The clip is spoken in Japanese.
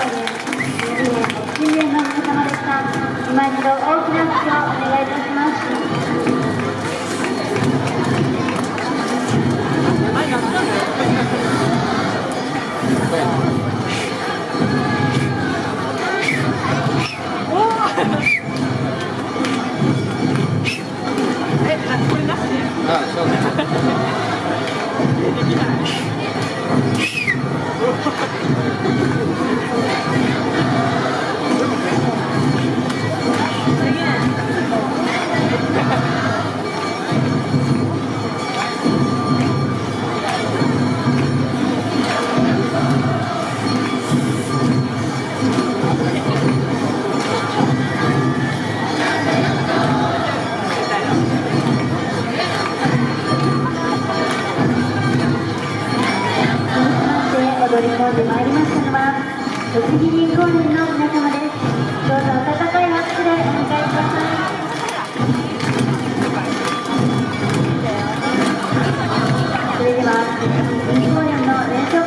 ご出。今一度大きな拍手をお願いいたします。踊り込んでまいりましたのは栃木銀行連の皆様ですどうぞ温かい拍手でお願いください。それでは栃木銀行連の連勝